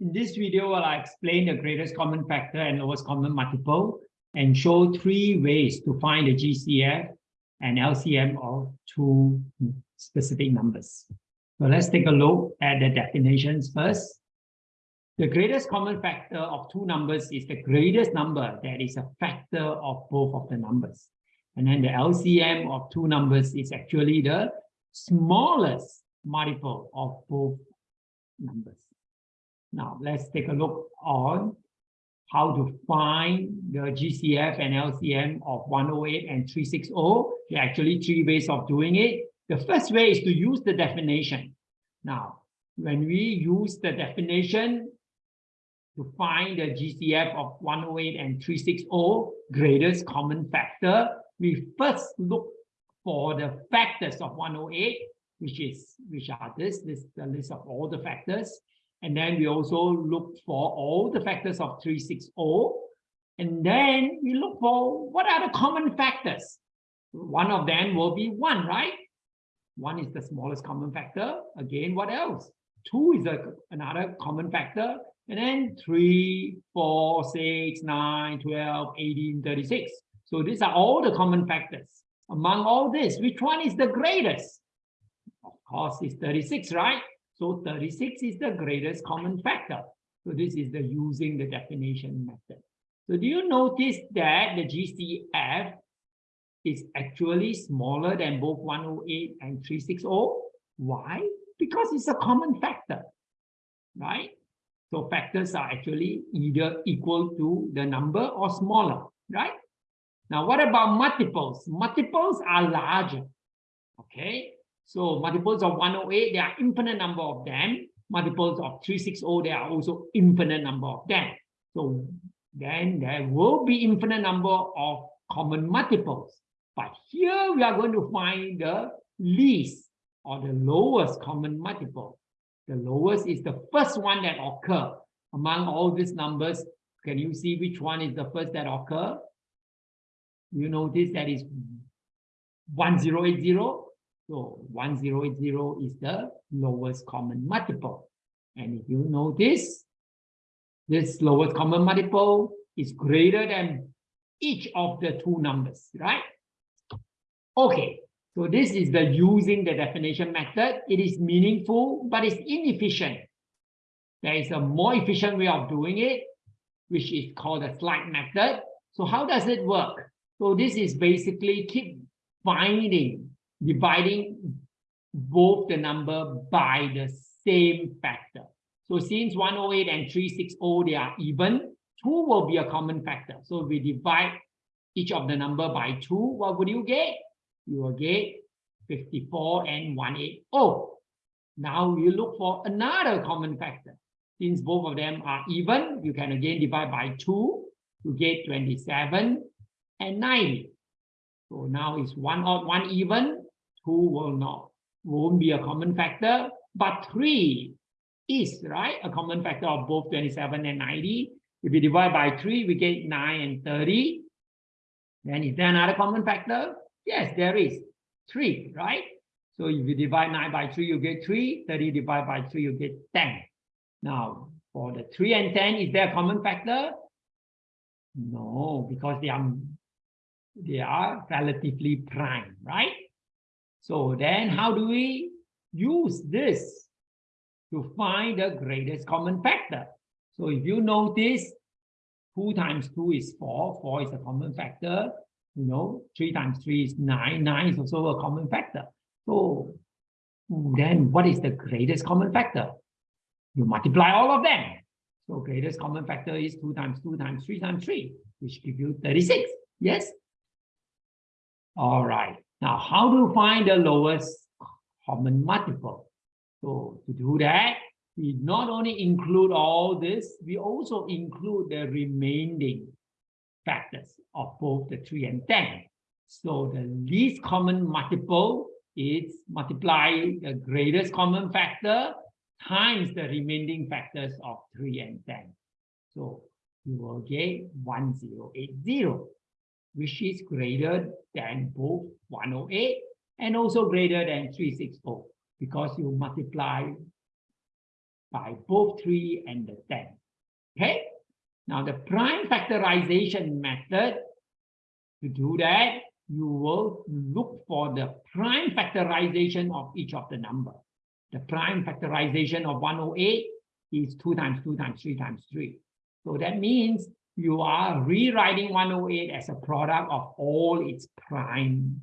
In this video, I'll explain the greatest common factor and lowest common multiple and show three ways to find the GCF and LCM of two specific numbers. So let's take a look at the definitions first. The greatest common factor of two numbers is the greatest number that is a factor of both of the numbers. And then the LCM of two numbers is actually the smallest multiple of both numbers. Now let's take a look on how to find the GCF and LCM of 108 and 360. There are actually three ways of doing it. The first way is to use the definition. Now, when we use the definition to find the GCF of 108 and 360, greatest common factor, we first look for the factors of 108, which is which are this, this the list of all the factors. And then we also look for all the factors of 360. And then we look for what are the common factors. One of them will be one, right? One is the smallest common factor. Again, what else? Two is a, another common factor. And then 3, 4, 6, 9, 12, 18, 36. So these are all the common factors. Among all this, which one is the greatest? Of course, it's 36, right? So 36 is the greatest common factor. So this is the using the definition method. So do you notice that the GCF is actually smaller than both 108 and 360? Why? Because it's a common factor, right? So factors are actually either equal to the number or smaller, right? Now, what about multiples? Multiples are larger, okay? So multiples of 108, there are infinite number of them. Multiples of 360, there are also infinite number of them. So then there will be infinite number of common multiples. But here we are going to find the least or the lowest common multiple. The lowest is the first one that occur among all these numbers. Can you see which one is the first that occur? You notice that is 1080 so 1080 is the lowest common multiple. And if you notice, this lowest common multiple is greater than each of the two numbers, right? Okay, so this is the using the definition method. It is meaningful, but it's inefficient. There is a more efficient way of doing it, which is called the slide method. So how does it work? So this is basically keep finding dividing both the number by the same factor. So since 108 and 360, they are even, 2 will be a common factor. So we divide each of the number by 2, what would you get? You will get 54 and 180. Now you look for another common factor. Since both of them are even, you can again divide by 2 to get 27 and 90. So now it's one odd, one even, 2 will not, won't be a common factor, but 3 is, right? A common factor of both 27 and 90. If we divide by 3, we get 9 and 30. Then is there another common factor? Yes, there is. 3, right? So if you divide 9 by 3, you get 3. 30 divided by 3, you get 10. Now, for the 3 and 10, is there a common factor? No, because they are, they are relatively prime, right? So then how do we use this to find the greatest common factor? So if you notice, 2 times 2 is 4, 4 is a common factor, you know, 3 times 3 is 9, 9 is also a common factor. So then what is the greatest common factor? You multiply all of them. So greatest common factor is 2 times 2 times 3 times 3, which gives you 36. Yes? All right. Now, how to find the lowest common multiple? So to do that, we not only include all this, we also include the remaining factors of both the 3 and 10. So the least common multiple is multiply the greatest common factor times the remaining factors of 3 and 10. So you will get 1080 which is greater than both 108 and also greater than 360 because you multiply by both 3 and the 10. Okay? Now the prime factorization method, to do that, you will look for the prime factorization of each of the number. The prime factorization of 108 is 2 times 2 times 3 times 3. So that means you are rewriting 108 as a product of all its prime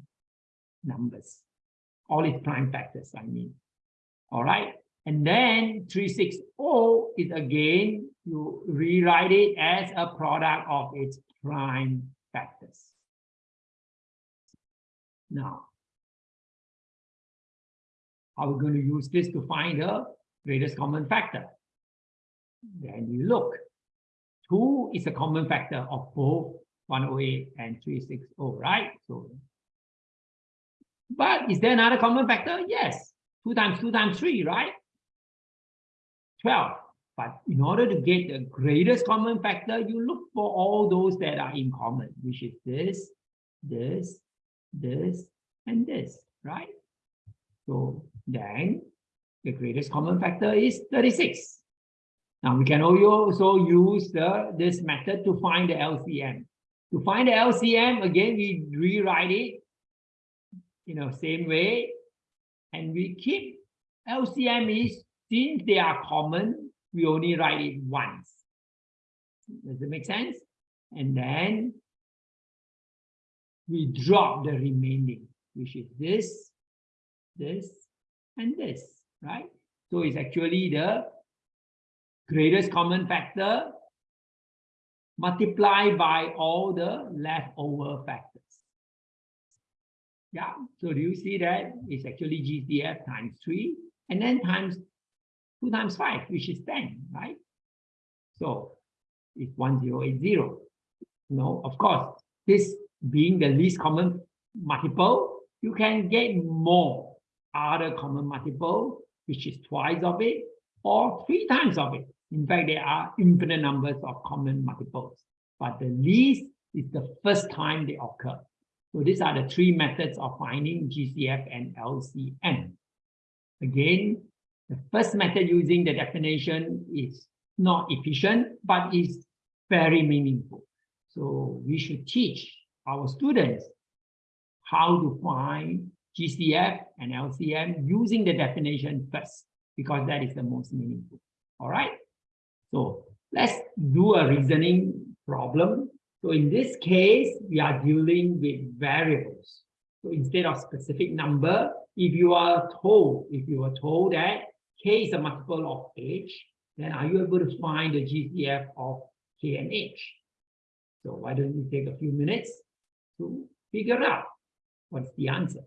numbers, all its prime factors, I mean. All right. And then 360 is again, you rewrite it as a product of its prime factors. Now, how are we going to use this to find the greatest common factor? Then you look. 2 is a common factor of both 108 and 360, right? So, but is there another common factor? Yes. 2 times 2 times 3, right? 12. But in order to get the greatest common factor, you look for all those that are in common, which is this, this, this, and this, right? So then the greatest common factor is 36. Now we can also use the, this method to find the LCM. To find the LCM, again, we rewrite it, you know, same way. And we keep LCM is, since they are common, we only write it once. Does it make sense? And then we drop the remaining, which is this, this, and this, right? So it's actually the greatest common factor multiplied by all the leftover factors. Yeah, so do you see that? It's actually GCF times 3 and then times 2 times 5, which is 10, right? So it's 1080. No, of course, this being the least common multiple, you can get more other common multiple, which is twice of it or three times of it. In fact, there are infinite numbers of common multiples, but the least is the first time they occur. So these are the three methods of finding GCF and LCM. Again, the first method using the definition is not efficient, but is very meaningful. So we should teach our students how to find GCF and LCM using the definition first, because that is the most meaningful. All right. So let's do a reasoning problem. So in this case, we are dealing with variables. So instead of specific number, if you are told, if you are told that k is a multiple of h, then are you able to find the GCF of k and h? So why don't you take a few minutes to figure out what's the answer.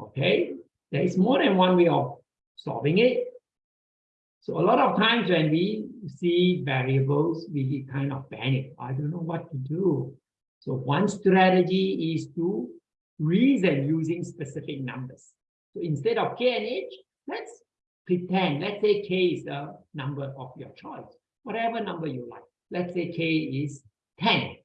Okay, there is more than one way of solving it. So a lot of times when we see variables, we kind of panic. I don't know what to do. So one strategy is to reason using specific numbers. So instead of k and h, let's pretend, let's say k is the number of your choice, whatever number you like. Let's say k is 10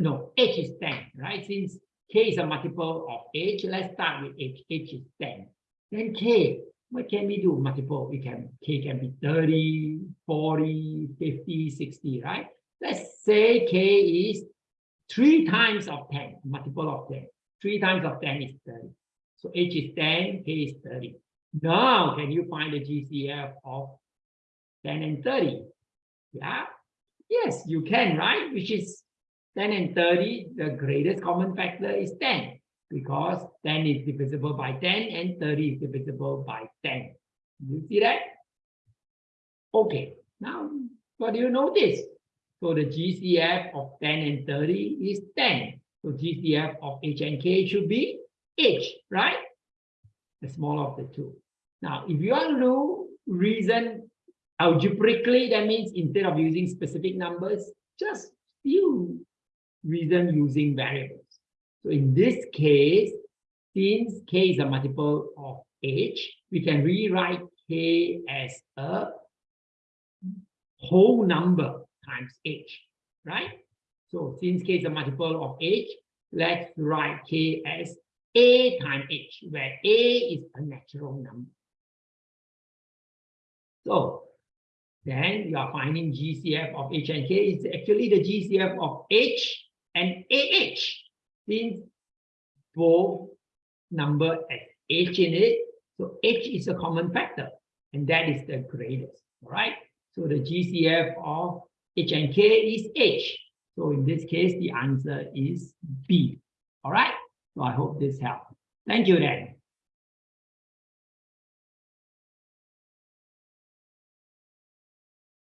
no, h is 10, right? Since k is a multiple of h, let's start with h. h is 10. Then k, what can we do? Multiple, we can, k can be 30, 40, 50, 60, right? Let's say k is 3 times of 10, multiple of 10. 3 times of 10 is 30. So h is 10, k is 30. Now, can you find the GCF of 10 and 30? Yeah. Yes, you can, right? Which is 10 and 30, the greatest common factor is 10 because 10 is divisible by 10 and 30 is divisible by 10. You see that? Okay, now what do you notice? So the GCF of 10 and 30 is 10. So GCF of H and K should be H, right? The smaller of the two. Now, if you want to reason algebraically, that means instead of using specific numbers, just you reason using variables. So in this case, since k is a multiple of h, we can rewrite k as a whole number times h, right? So since k is a multiple of h, let's write k as a times h, where a is a natural number. So then you are finding GCF of H and K is actually the GCF of H and AH. Since both number has H in it, so H is a common factor, and that is the greatest, all right? So the GCF of H and K is H. So in this case, the answer is B, all right? So I hope this helped. Thank you then.